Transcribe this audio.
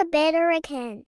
a better again.